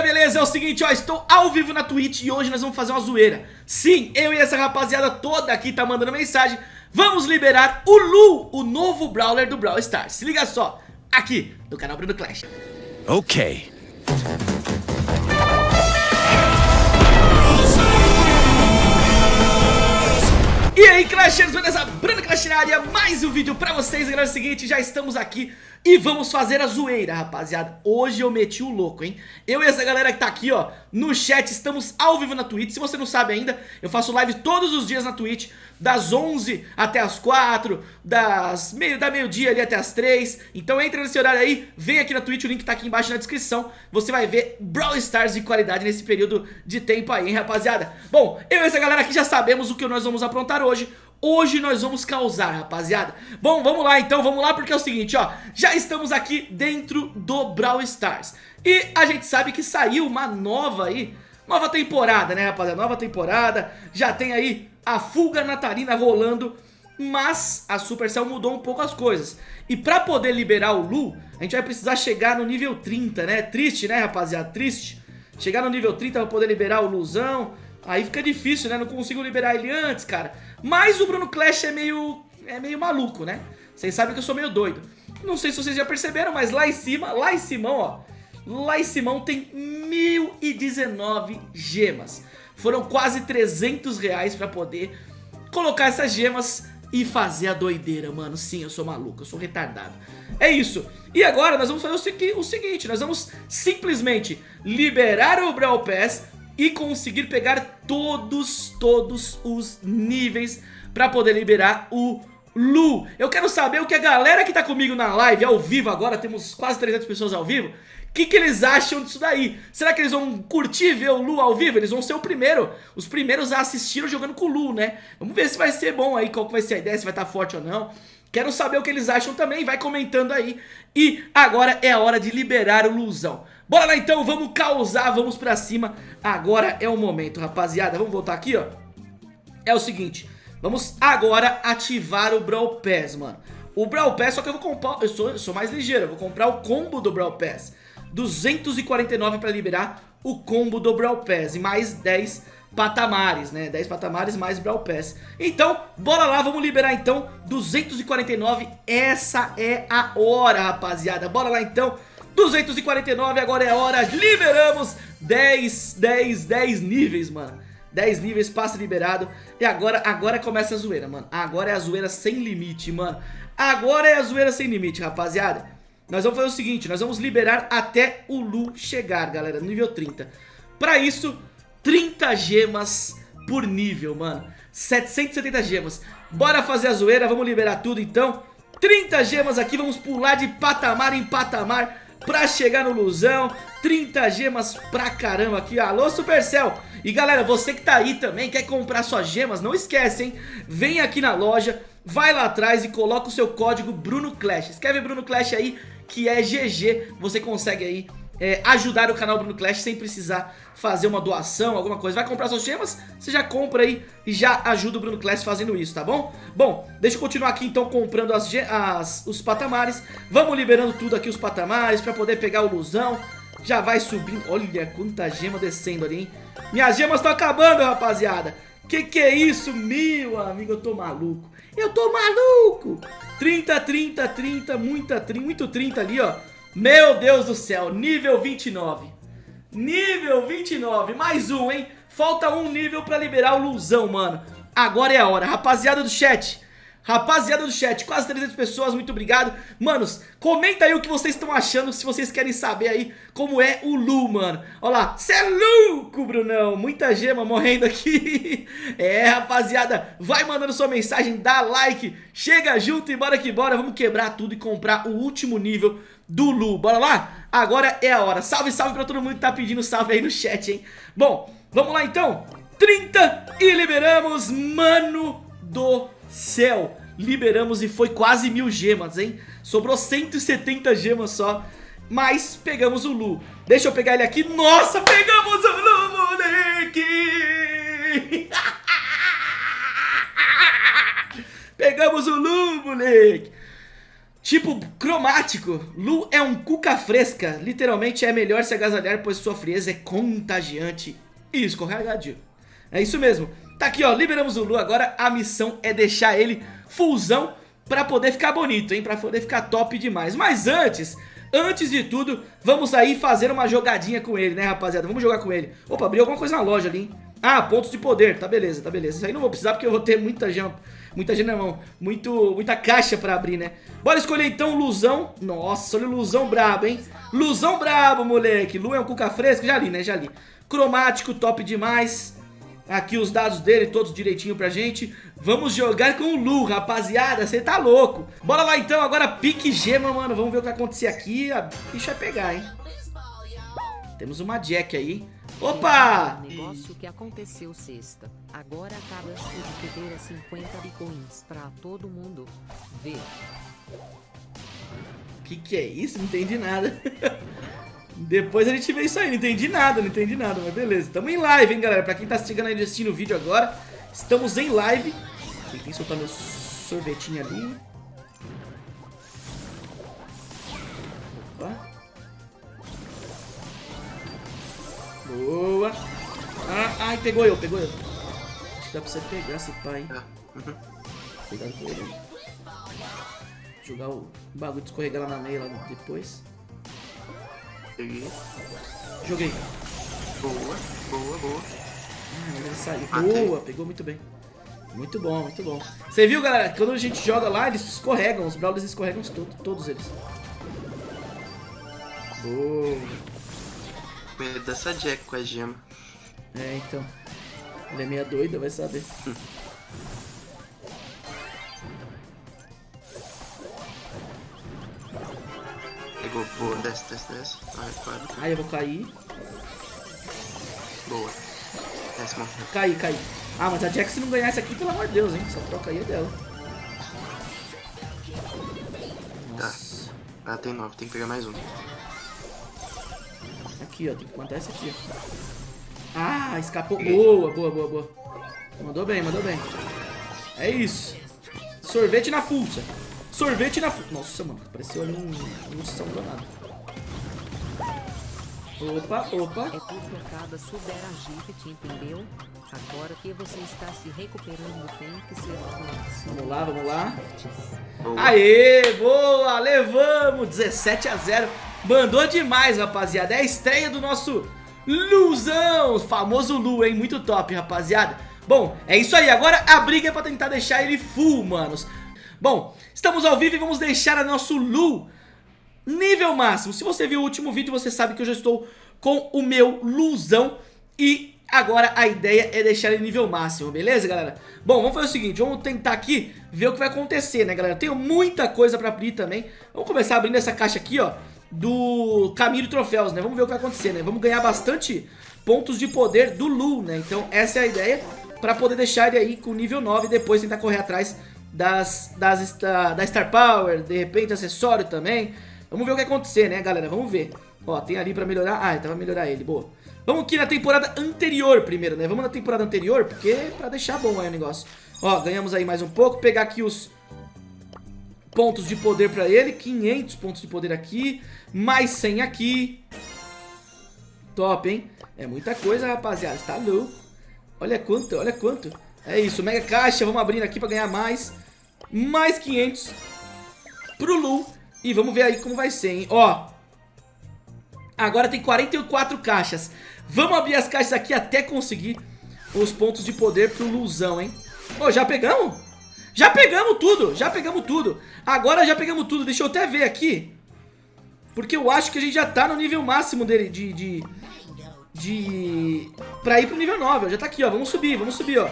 galera, beleza? É o seguinte, ó, estou ao vivo na Twitch e hoje nós vamos fazer uma zoeira. Sim, eu e essa rapaziada toda aqui tá mandando mensagem. Vamos liberar o Lu, o novo Brawler do Brawl Stars. Se liga só, aqui no canal Bruno Clash. Ok. E aí, Clashers, beleza? Bruno Clash na área, mais um vídeo pra vocês. Galera, é o seguinte, já estamos aqui e vamos fazer a zoeira, rapaziada. Hoje eu meti o louco, hein? Eu e essa galera que tá aqui, ó, no chat Estamos ao vivo na Twitch, se você não sabe ainda Eu faço live todos os dias na Twitch Das 11 até as 4 das meio, Da meio-dia ali até as 3 Então entra nesse horário aí, vem aqui na Twitch O link tá aqui embaixo na descrição. Você vai ver Brawl Stars de qualidade nesse período de tempo aí, hein, rapaziada? Bom, eu e essa galera aqui já sabemos o que nós vamos aprontar hoje Hoje nós vamos causar, rapaziada. Bom, vamos lá então, vamos lá porque é o seguinte, ó. Já estamos aqui dentro do Brawl Stars. E a gente sabe que saiu uma nova aí Nova temporada, né, rapaziada? Nova temporada. Já tem aí a fuga natalina rolando Mas a Supercell mudou um pouco as coisas. E pra poder liberar o Lu A gente vai precisar chegar no nível 30, né? Triste, né, rapaziada? Triste. Chegar no nível 30 pra poder liberar o Luzão Aí fica difícil, né? Não consigo liberar ele antes, cara. Mas o Bruno Clash é meio, é meio maluco, né? Vocês sabem que eu sou meio doido. Não sei se vocês já perceberam, mas lá em cima, lá em Simão, ó. Lá em Simão tem 1019 gemas. Foram quase 300 reais pra poder colocar essas gemas e fazer a doideira, mano. Sim, eu sou maluco, eu sou retardado. É isso. E agora nós vamos fazer o, seguinte, nós vamos simplesmente liberar o Brawl Pass e conseguir pegar todos, todos os níveis pra poder liberar o Lu. Eu quero saber o que a galera que tá comigo na live, ao vivo agora, temos quase 300 pessoas ao vivo, o que, que eles acham disso daí? Será que eles vão curtir ver o Lu ao vivo? Eles vão ser o primeiro, os primeiros a assistir jogando com o Lu, né? Vamos ver se vai ser bom aí, qual que vai ser a ideia, se vai estar tá forte ou não. Quero saber o que eles acham também, vai comentando aí. E agora é a hora de liberar o Luzão. Bora lá então, vamos causar, vamos pra cima. Agora é o momento, rapaziada. Vamos voltar aqui, ó. É o seguinte, vamos agora ativar o Brawl Pass, mano. O Brawl Pass, só que eu vou comprar, eu sou, sou mais ligeiro, eu vou comprar o combo do Brawl Pass. 249 pra liberar o combo do Brawl Pass e mais 10 patamares, né? 10 patamares mais Brawl Pass. Então, bora lá, vamos liberar então 249, essa é a hora, rapaziada. Bora lá então, 249, agora é a hora, liberamos 10, 10, 10 níveis, mano. 10 níveis, passe liberado. E agora, agora começa a zoeira, mano. Agora é a zoeira sem limite, mano. Agora é a zoeira sem limite, rapaziada. Nós vamos fazer o seguinte, nós vamos liberar até o Lu chegar, galera, nível 30 Pra isso, 30 gemas por nível, mano. 770 gemas. Bora fazer a zoeira, vamos liberar tudo então. 30 gemas aqui, vamos pular de patamar em patamar pra chegar no Luzão 30 gemas pra caramba aqui, alô Supercell! E galera, você que tá aí também, quer comprar suas gemas, não esquece, hein? Vem aqui na loja, vai lá atrás e coloca o seu código Bruno Clash. Escreve Bruno Clash aí, que é GG, você consegue aí é, ajudar o canal Bruno Clash sem precisar fazer uma doação, alguma coisa. Vai comprar suas gemas, você já compra aí e já ajuda o Bruno Clash fazendo isso, tá bom? Bom, deixa eu continuar aqui então comprando as, as, os patamares. Vamos liberando tudo aqui os patamares pra poder pegar o Luzão. Já vai subindo. Olha quanta gema descendo ali, hein? Minhas gemas estão acabando, rapaziada. Que que é isso, meu amigo? Eu tô maluco. Eu tô maluco. 30, 30, 30, muita, muito 30 ali, ó. Meu Deus do céu, nível 29 Nível 29, mais um, hein? Falta um nível pra liberar o Luzão, mano. Agora é a hora, rapaziada do chat Rapaziada do chat, quase 300 pessoas, muito obrigado. Manos, comenta aí o que vocês estão achando Se vocês querem saber aí como é o Lu, mano. Olha lá, cê é louco, Brunão. Muita gema morrendo aqui. É, rapaziada, vai mandando sua mensagem Dá like, chega junto e bora que bora. Vamos quebrar tudo e comprar o último nível do Lu. Bora lá? Agora é a hora. Salve, salve pra todo mundo que tá pedindo salve aí no chat, hein? Bom, vamos lá então. 30 e liberamos, mano do céu Liberamos e foi quase mil gemas, hein? Sobrou 170 gemas só Mas pegamos o Lu. Deixa eu pegar ele aqui. Nossa, pegamos o Lu, moleque! Pegamos o Lu, moleque! Tipo cromático, Lu é um cuca fresca, literalmente é melhor se agasalhar pois sua frieza é contagiante. E escorregadio. É isso mesmo, tá aqui ó, liberamos o Lu, agora a missão é deixar ele fullzão pra poder ficar bonito, hein, pra poder ficar top demais. Mas antes, antes de tudo, vamos aí fazer uma jogadinha com ele, né rapaziada, vamos jogar com ele. Opa, abriu alguma coisa na loja ali, hein. Ah, pontos de poder, tá beleza, tá beleza. Isso aí não vou precisar porque eu vou ter muita jump, muita gente na mão, muito, muita caixa pra abrir, né? Bora escolher então Luzão. Nossa, olha o Luzão brabo, hein? Luzão brabo, moleque. Lu é um cuca fresco, já li, né? Já li. Cromático, top demais. Aqui os dados dele, todos direitinho pra gente. Vamos jogar com o Lu, rapaziada. Você tá louco. Bora lá então, agora pique gema, mano. Vamos ver o que vai acontecer aqui. A bicha vai pegar, hein? Temos uma Jack aí. Opa! Negócio que aconteceu sexta. Agora acaba-se de perder 50 bitcoins pra todo mundo. Vê. Que que é isso? Não entendi nada. Depois a gente vê isso aí, não entendi nada, não entendi nada, mas beleza. Estamos em live, hein, galera? Pra quem tá chegando aí assistindo o vídeo agora, estamos em live. Tem que soltar meu sorvetinho ali. Opa. Boa. Ah, ai, pegou eu, pegou eu. Acho que dá pra você pegar esse pai. Uhum. Cuidado com ele. Jogar o bagulho de escorregar lá na meia lá depois. Peguei. Joguei. Boa, boa, boa. Ah, saiu. Boa, pegou muito bem. Muito bom, muito bom. Você viu, galera? Quando a gente joga lá, eles escorregam. Os Brawlers escorregam todos, todos eles. Boa. Medo dessa Jack com a gema. É, então. Ele é meia doida, vai saber. Pegou, boa, desce, desce, desce. Ai, quase. Ai, eu vou cair. Boa. Desce, morreu. Caí, caí. Ah, mas a Jack se não ganhar essa aqui, pelo amor de Deus, hein? Essa troca aí é dela. Nossa. Ela tem nove, tem que pegar mais um. Aqui, ó. Tem que plantar essa aqui, ó. Ah, escapou. Boa, boa, boa, boa. Mandou bem, mandou bem. É isso. Sorvete na fuça. Sorvete na. Nossa, mano. Apareceu ali um... um São danado. Opa, opa. É porque cada supera a gift, entendeu? Agora que você está se recuperando, tem que ser. Vamos lá, vamos lá. Boa. Aê, boa, levamos 17 a 0 Mandou demais, rapaziada É a estreia do nosso Luzão Famoso Lu, hein, muito top, rapaziada Bom, é isso aí, agora a briga é pra tentar deixar ele full, manos Bom, estamos ao vivo e vamos deixar a nosso Lu Nível máximo Se você viu o último vídeo, você sabe que eu já estou com o meu Luzão E agora a ideia é deixar ele nível máximo, beleza, galera? Bom, vamos fazer o seguinte, vamos tentar aqui ver o que vai acontecer, né, galera? Tenho muita coisa pra abrir também Vamos começar abrindo essa caixa aqui, ó Do caminho de troféus, né? Vamos ver o que vai acontecer, né? Vamos ganhar bastante pontos de poder do Lu, né? Então essa é a ideia Pra poder deixar ele aí com nível 9 E depois tentar correr atrás das, das, da, Star Power De repente acessório também Vamos ver o que acontecer, né, galera? Vamos ver Ó, tem ali pra melhorar Ah, então vai melhorar ele, boa Vamos aqui na temporada anterior primeiro, né? Vamos na temporada anterior, porque é pra deixar bom aí o negócio. Ó, ganhamos aí mais um pouco. Pegar aqui os pontos de poder pra ele. 500 pontos de poder aqui. Mais 100 aqui. Top, hein? É muita coisa, rapaziada. Tá louco. Olha quanto, olha quanto. É isso, mega caixa. Vamos abrindo aqui pra ganhar mais. Mais 500 pro Lu. E vamos ver aí como vai ser, hein? Ó, Agora tem 44 caixas. Vamos abrir as caixas aqui até conseguir os pontos de poder pro Luzão, hein? Ô, já pegamos? Já pegamos tudo, já pegamos tudo. Agora já pegamos tudo. Deixa eu até ver aqui. Porque eu acho que a gente já tá no nível máximo dele de... de, de pra ir pro nível 9, ó. Já tá aqui, ó. Vamos subir, vamos subir, ó.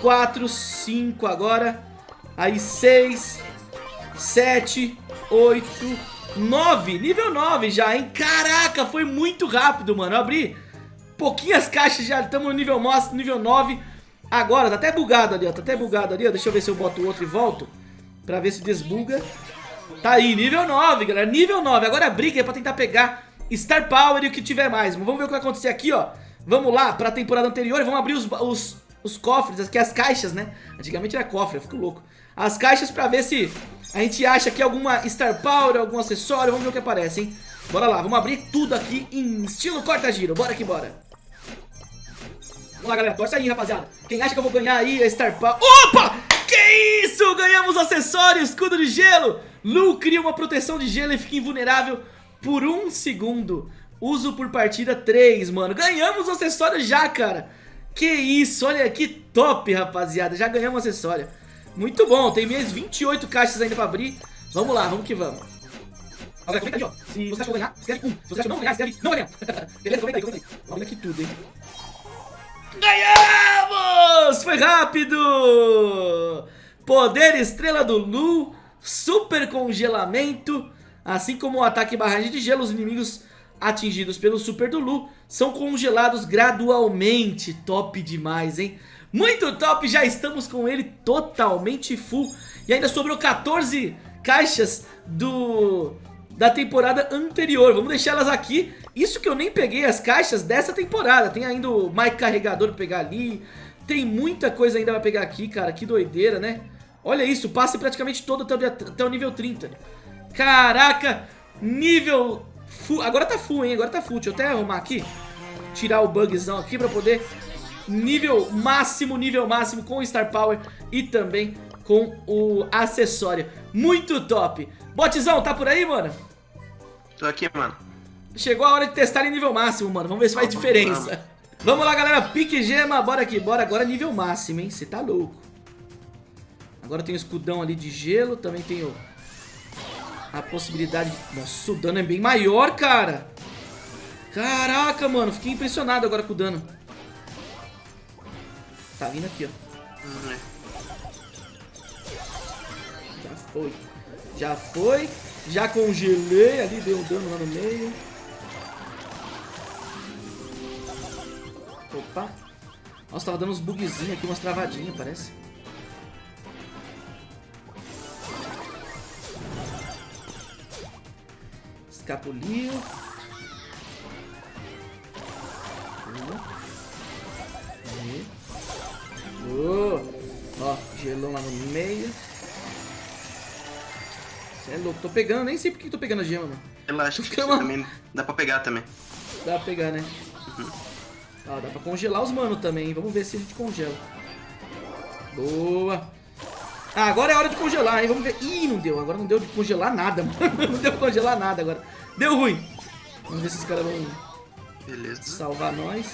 4, 5 agora. Aí 6, 7, 8... 9, nível 9 já, hein? Caraca, foi muito rápido, mano. Eu abri pouquinhas caixas já, estamos no nível, nível 9. Agora, tá até bugado ali, ó. Tá até bugado ali, ó. Deixa eu ver se eu boto o outro e volto. Pra ver se desbuga. Tá aí, nível 9, galera. Nível 9. Agora a briga é pra tentar pegar Star Power e o que tiver mais. Vamos ver o que vai acontecer aqui, ó. Vamos lá pra temporada anterior vamos abrir os, os, os cofres, aqui as caixas, né? Antigamente era cofre, eu fico louco. As caixas pra ver se A gente acha aqui alguma Star Power, algum acessório, vamos ver o que aparece, hein? Bora lá, vamos abrir tudo aqui em estilo corta-giro, bora que bora. Vamos lá, galera, torce aí, rapaziada. Quem acha que eu vou ganhar aí a Star Power... Opa! Que isso? Ganhamos acessório, escudo de gelo. Lu cria uma proteção de gelo e fica invulnerável por um segundo. Uso por partida 3, mano. Ganhamos o acessório já, cara. Que isso, olha que top, rapaziada. Já ganhamos o acessório. Muito bom, tem minhas 28 caixas ainda pra abrir. Vamos lá, vamos que vamos. Agora, comenta aí, ó. Se você acha que eu ganhar, escreve 1. Se você acha que não ganhar, escreve não ganhar. Beleza? Comenta aí, comenta aí. Ver aqui tudo, hein. Ganhamos! Foi rápido! Poder Estrela do Lu, Super Congelamento, assim como o ataque barragem de gelo, os inimigos atingidos pelo Super do Lu são congelados gradualmente. Top demais, hein? Muito top, já estamos com ele totalmente full. E ainda sobrou 14 caixas do da temporada anterior. Vamos deixar elas aqui. Isso que eu nem peguei as caixas dessa temporada. Tem ainda o Mike Carregador pra pegar ali. Tem muita coisa ainda pra pegar aqui, cara. Que doideira, né? Olha isso, passe praticamente todo até o nível 30. Caraca, nível full. Agora tá full, hein? Agora tá full. Deixa eu até arrumar aqui. Tirar o bugzão aqui pra poder... Nível máximo, nível máximo com o Star Power e também com o acessório. Muito top. Botzão, tá por aí, mano? Tô aqui, mano. Chegou a hora de testar em nível máximo, mano. Vamos ver se faz diferença. vamos. Vamos lá, galera. Pique gema. Bora aqui, bora. Agora nível máximo, hein? Você tá louco. Agora tem o escudão ali de gelo. Também tem o... A possibilidade... de- Nossa, o dano é bem maior, cara. Caraca, mano. Fiquei impressionado agora com o dano. Tá vindo aqui, ó. Hum, é. Já foi. Já foi. Já congelei ali, deu um dano lá no meio. Opa. Nossa, tava dando uns bugzinhos aqui, umas travadinhas, parece. Escapuliu. Uma. E... Boa. Ó, gelão lá no meio. Cê é louco, tô pegando, nem sei por que tô pegando a gema, mano. Relaxa, que Calma. também dá pra pegar também. Dá pra pegar, né? Ó, dá pra congelar os manos também, vamos ver se a gente congela. Boa. Ah, agora é hora de congelar, hein? Vamos ver. Ih, não deu. Agora não deu de congelar nada, mano. Não deu pra congelar nada agora. Deu ruim. Vamos ver se os caras vão Beleza. salvar nós.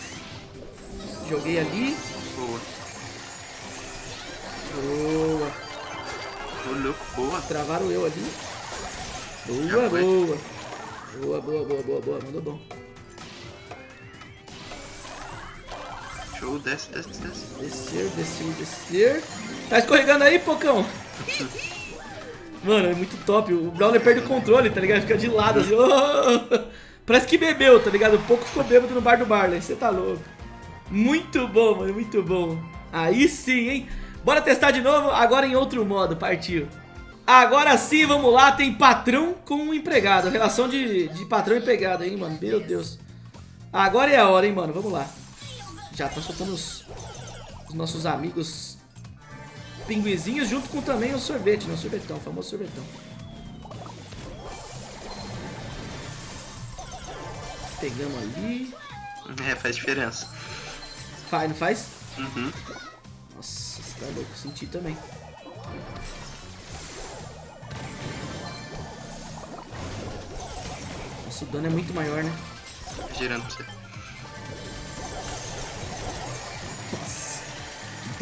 Joguei ali. Boa. Boa. Ô, louco, boa. Travaram eu ali. Boa, boa. Boa, boa, boa, boa, boa. Mandou bom. Show, desce, desce, desce. Descer, descer, descer. Tá escorregando aí, Pocão? Mano, é muito top. O Brawler perde o controle, tá ligado? Fica de lado assim. "Oh!" Parece que bebeu, tá ligado? O pouco ficou bêbado no bar do Barley. Você tá louco. Muito bom, mano. Muito bom. Aí sim, hein? Bora testar de novo, agora em outro modo. Partiu. Agora sim, vamos lá. Tem patrão com empregado. Relação de, de patrão e empregado, hein, mano? Meu Deus. Agora é a hora, hein, mano? Vamos lá. Já tá soltando os, os nossos amigos pinguizinhos junto com também o sorvete, né? O sorvetão, o famoso sorvetão. Pegamos ali. É, faz diferença. Faz, não faz? Uhum. Nossa, você tá louco, senti também. Nossa, o dano é muito maior, né? Girando pra você.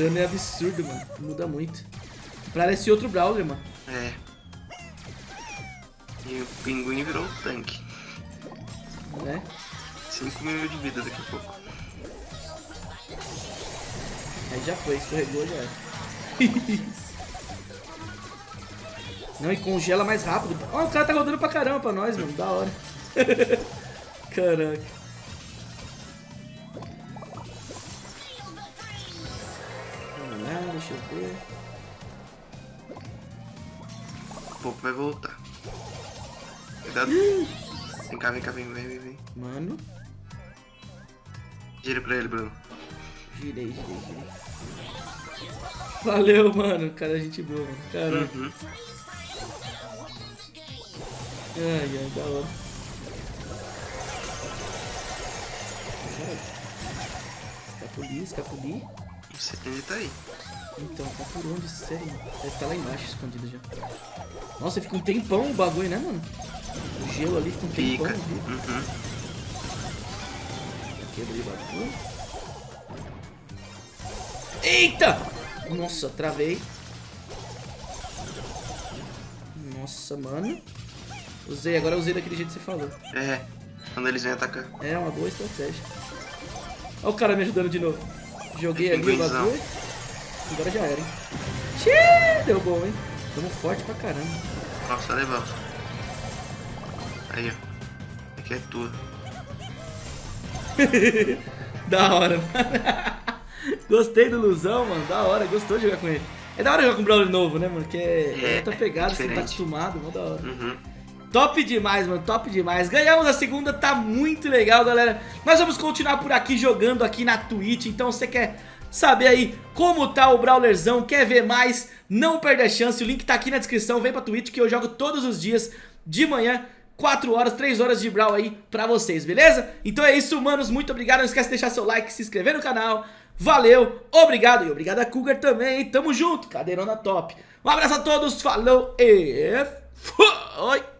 Dano é absurdo, mano. Muda muito. Parece outro Brawler, mano. É. E o pinguim virou um tanque. Né? 5 mil de vida daqui a pouco. Aí já foi, escorregou já. era. Não, e congela mais rápido. Ó, o cara tá rodando pra caramba pra nós, mano. Da hora. Caraca. Voltar. Cuidado. Vem cá, vem cá, vem, vem, vem, vem. Mano, Gira pra ele, Bruno. girei, girei, girei. Valeu, mano. Cara, gente boa, mano. Caramba. Uhum. Ai, ai, da hora. Escapuli, escapuli. Você ele tá aí. Então, tá por onde, sério? Deve estar lá embaixo, escondido já. Nossa, fica um tempão o bagulho, né, mano? O gelo ali fica um tempão. Fica. viu? Uhum. Quebrei o bagulho. Eita! Nossa, travei. Nossa, mano. Usei, agora usei daquele jeito que você falou. É. Quando eles vêm atacar. É uma boa estratégia. Olha o cara me ajudando de novo. Joguei ali o bagulho. Agora já era, hein? Xiii, deu bom, hein? Tamo forte pra caramba. Nossa, legal. Aí, ó. Aqui é tua. da hora, mano. Gostei do Luzão, mano. Da hora, gostou de jogar com ele. É da hora jogar com um Brawler novo, né, mano? Que é, É, outra pegada, você não tá acostumado, mó da hora. Uhum. Top demais, mano, top demais. Ganhamos a segunda, tá muito legal, galera. Nós vamos continuar por aqui jogando aqui na Twitch, então você quer saber aí como tá o Brawlerzão, quer ver mais, não perde a chance, o link tá aqui na descrição, vem pra Twitch que eu jogo todos os dias de manhã. 4 horas, 3 horas de Brawl aí pra vocês, beleza? Então é isso, manos, muito obrigado, não esquece de deixar seu like, se inscrever no canal, valeu, obrigado e obrigado a Cougar também, tamo junto, cadeirona top. Um abraço a todos, falou e... Foi!